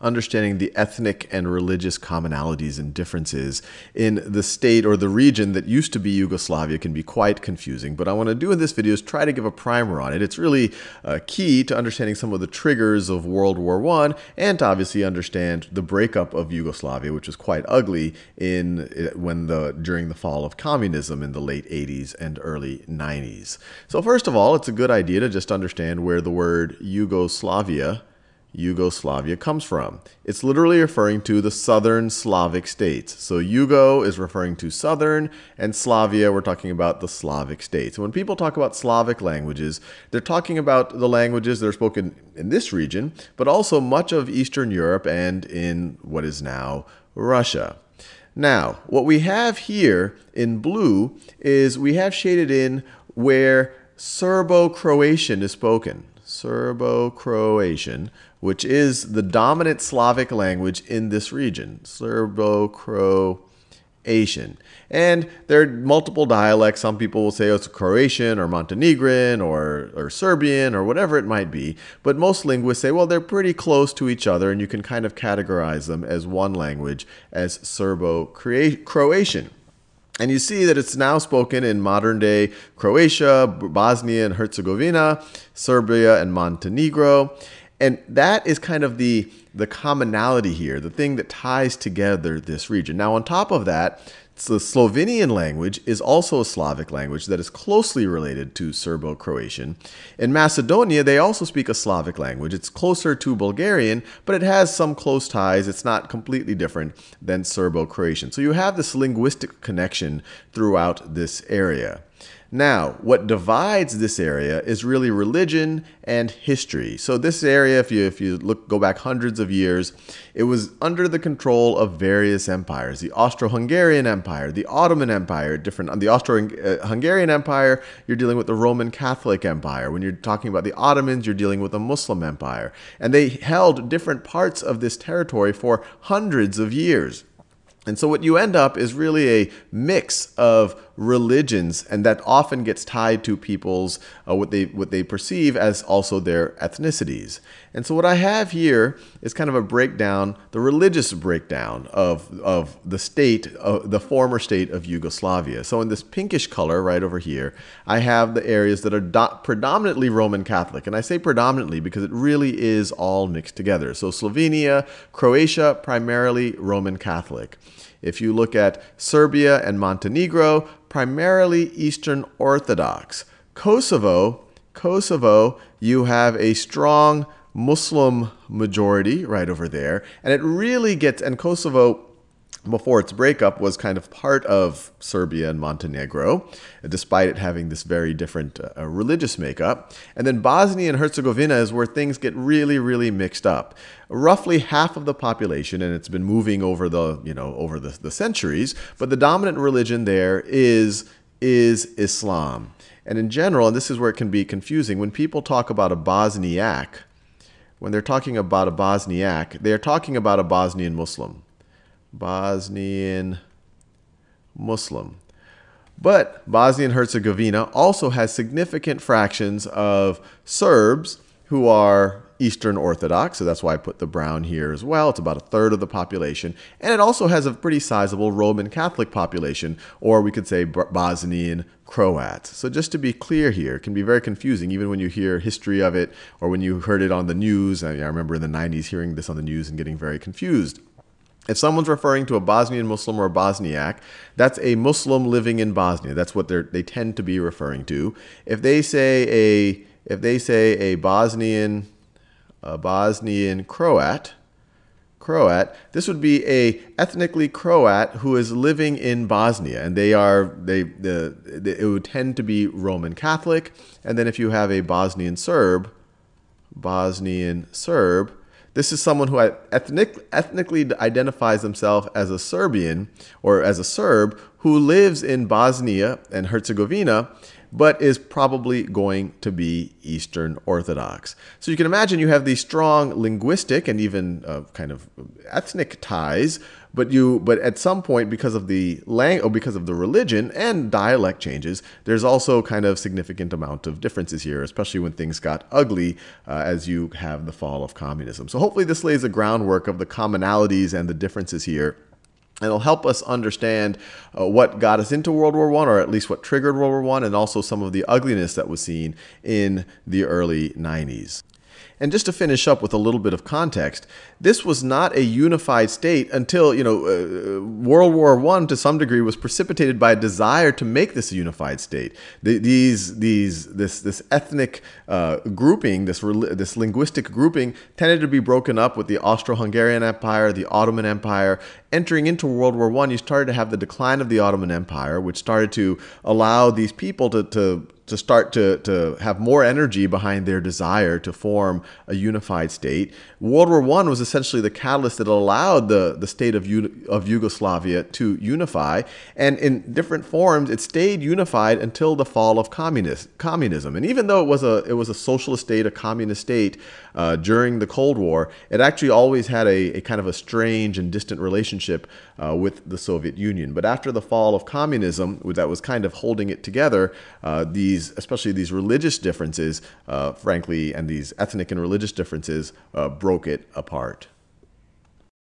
understanding the ethnic and religious commonalities and differences in the state or the region that used to be Yugoslavia can be quite confusing. But I want to do in this video is try to give a primer on it. It's really uh, key to understanding some of the triggers of World War I and to obviously understand the breakup of Yugoslavia, which was quite ugly in uh, when the during the fall of communism in the late 80s and early 90s. So first of all, it's a good idea to just understand where the word Yugoslavia Yugoslavia comes from. It's literally referring to the southern Slavic states. So Yugo is referring to southern, and Slavia, we're talking about the Slavic states. When people talk about Slavic languages, they're talking about the languages that are spoken in this region, but also much of Eastern Europe and in what is now Russia. Now, what we have here in blue is we have shaded in where Serbo-Croatian is spoken. Serbo-Croatian, which is the dominant Slavic language in this region, Serbo-Croatian. And there are multiple dialects. Some people will say oh, it's Croatian or Montenegrin or, or Serbian or whatever it might be. But most linguists say, well, they're pretty close to each other, and you can kind of categorize them as one language, as Serbo-Croatian. And you see that it's now spoken in modern day Croatia, Bosnia and Herzegovina, Serbia, and Montenegro. And that is kind of the, the commonality here, the thing that ties together this region. Now, on top of that, the Slovenian language is also a Slavic language that is closely related to Serbo-Croatian. In Macedonia, they also speak a Slavic language. It's closer to Bulgarian, but it has some close ties. It's not completely different than Serbo-Croatian. So you have this linguistic connection throughout this area. Now, what divides this area is really religion and history. So this area, if you if you look go back hundreds of years, it was under the control of various empires. The Austro-Hungarian Empire, the Ottoman Empire, different on the Austro-Hungarian Empire, you're dealing with the Roman Catholic Empire. When you're talking about the Ottomans, you're dealing with a Muslim empire. And they held different parts of this territory for hundreds of years. And so what you end up is really a mix of religions, and that often gets tied to people's uh, what they what they perceive as also their ethnicities. And so what I have here is kind of a breakdown, the religious breakdown of of the state, of the former state of Yugoslavia. So in this pinkish color right over here, I have the areas that are predominantly Roman Catholic, and I say predominantly because it really is all mixed together. So Slovenia, Croatia, primarily Roman Catholic. If you look at Serbia and Montenegro, primarily Eastern Orthodox. Kosovo, Kosovo, you have a strong Muslim majority right over there. And it really gets, and Kosovo before its breakup was kind of part of Serbia and Montenegro, despite it having this very different uh, religious makeup. And then Bosnia and Herzegovina is where things get really, really mixed up. Roughly half of the population, and it's been moving over the, you know, over the, the centuries, but the dominant religion there is, is Islam. And in general, and this is where it can be confusing, when people talk about a Bosniak, when they're talking about a Bosniak, they're talking about a Bosnian Muslim. Bosnian Muslim. But Bosnia and Herzegovina also has significant fractions of Serbs who are Eastern Orthodox, so that's why I put the brown here as well. It's about a third of the population. And it also has a pretty sizable Roman Catholic population, or we could say Bosnian Croats. So just to be clear here, it can be very confusing even when you hear history of it or when you heard it on the news. I, I remember in the 90s hearing this on the news and getting very confused. If someone's referring to a Bosnian Muslim or a Bosniak, that's a Muslim living in Bosnia. That's what they tend to be referring to. If they say a if they say a Bosnian a Bosnian Croat, Croat, this would be a ethnically Croat who is living in Bosnia, and they are they the, the it would tend to be Roman Catholic. And then if you have a Bosnian Serb, Bosnian Serb, this is someone who ethnic, ethnically identifies himself as a Serbian or as a Serb who lives in Bosnia and Herzegovina. But is probably going to be Eastern Orthodox. So you can imagine you have these strong linguistic and even uh, kind of ethnic ties but you, but at some point, because of the lang or because of the religion and dialect changes, there's also kind of significant amount of differences here, especially when things got ugly uh, as you have the fall of communism. So hopefully this lays the groundwork of the commonalities and the differences here. And it'll help us understand uh, what got us into World War I, or at least what triggered World War I, and also some of the ugliness that was seen in the early 90s. And just to finish up with a little bit of context, this was not a unified state until, you know, uh, World War I to some degree was precipitated by a desire to make this a unified state. The, these, these, this, this ethnic uh, grouping, this, this linguistic grouping tended to be broken up with the Austro-Hungarian Empire, the Ottoman Empire. Entering into World War I, you started to have the decline of the Ottoman Empire, which started to allow these people to, to to start to, to have more energy behind their desire to form a unified state. World War I was essentially the catalyst that allowed the, the state of, of Yugoslavia to unify. And in different forms, it stayed unified until the fall of communist, communism. And even though it was a, it was a socialist state, a communist state uh, during the Cold War, it actually always had a, a kind of a strange and distant relationship uh, with the Soviet Union. But after the fall of communism, that was kind of holding it together, uh, these, especially these religious differences, uh, frankly, and these ethnic and religious differences uh, broke it apart.